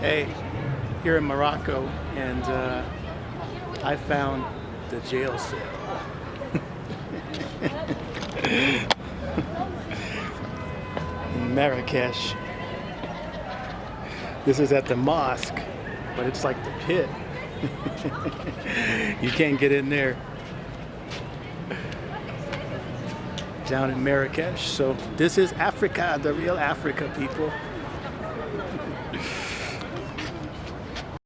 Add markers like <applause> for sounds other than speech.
Hey, here in Morocco, and uh, I found the jail cell. in <laughs> Marrakesh. This is at the mosque, but it's like the pit. <laughs> you can't get in there. Down in Marrakesh. So this is Africa, the real Africa, people.